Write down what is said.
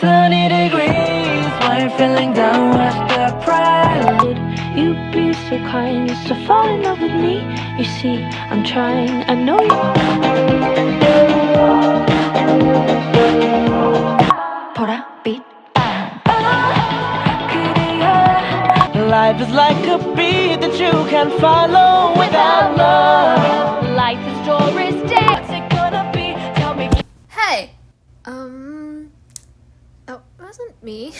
sunny degrees Why you feeling down with the pride Would you be so kind as to fall in love with me? You see, I'm trying, I know you 보라 빛 Life is like a beat that you can follow without wasn't me.